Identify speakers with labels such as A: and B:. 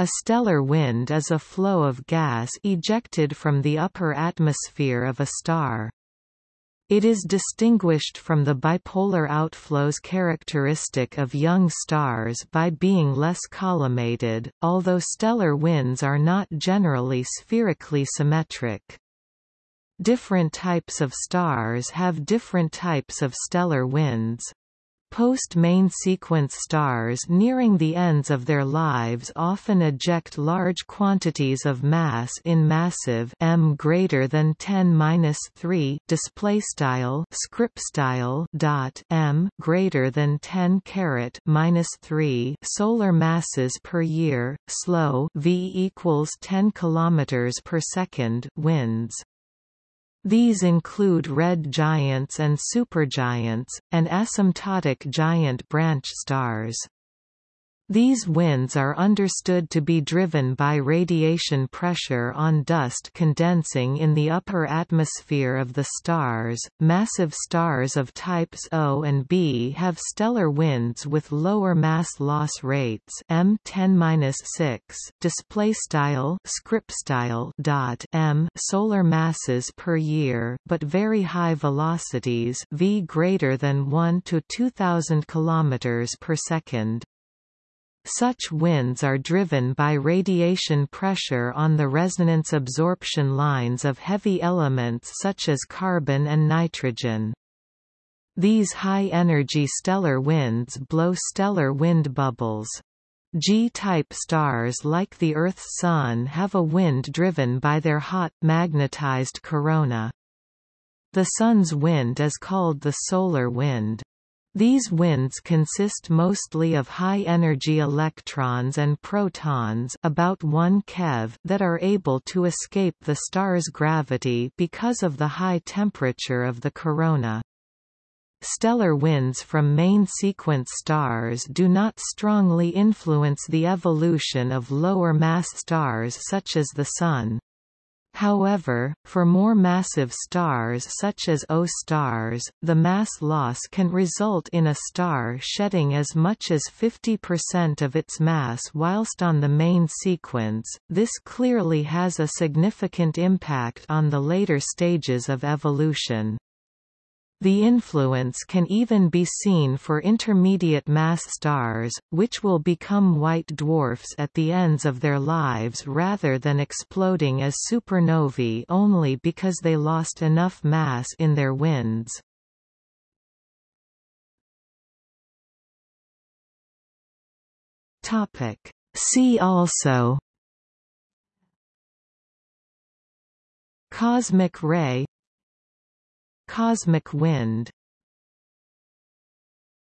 A: A stellar wind is a flow of gas ejected from the upper atmosphere of a star. It is distinguished from the bipolar outflows characteristic of young stars by being less collimated, although stellar winds are not generally spherically symmetric. Different types of stars have different types of stellar winds. Post-main sequence stars nearing the ends of their lives often eject large quantities of mass in massive m greater than 10^-3 display style script style dot m greater than 10 caret minus 3 solar masses per year slow v equals 10 kilometers per second winds these include red giants and supergiants, and asymptotic giant branch stars. These winds are understood to be driven by radiation pressure on dust condensing in the upper atmosphere of the stars. Massive stars of types O and B have stellar winds with lower mass loss rates m 10-6 display style script style dot m solar masses per year, but very high velocities v greater than 1 to 2000 kilometers per second. Such winds are driven by radiation pressure on the resonance absorption lines of heavy elements such as carbon and nitrogen. These high-energy stellar winds blow stellar wind bubbles. G-type stars like the Earth's Sun have a wind driven by their hot, magnetized corona. The Sun's wind is called the solar wind. These winds consist mostly of high-energy electrons and protons about 1 keV that are able to escape the star's gravity because of the high temperature of the corona. Stellar winds from main sequence stars do not strongly influence the evolution of lower mass stars such as the Sun. However, for more massive stars such as O stars, the mass loss can result in a star shedding as much as 50% of its mass whilst on the main sequence. This clearly has a significant impact on the later stages of evolution. The influence can even be seen for intermediate mass stars, which will become white dwarfs at the ends of their lives rather than exploding as supernovae only because they lost enough mass in their winds. See also Cosmic ray Cosmic wind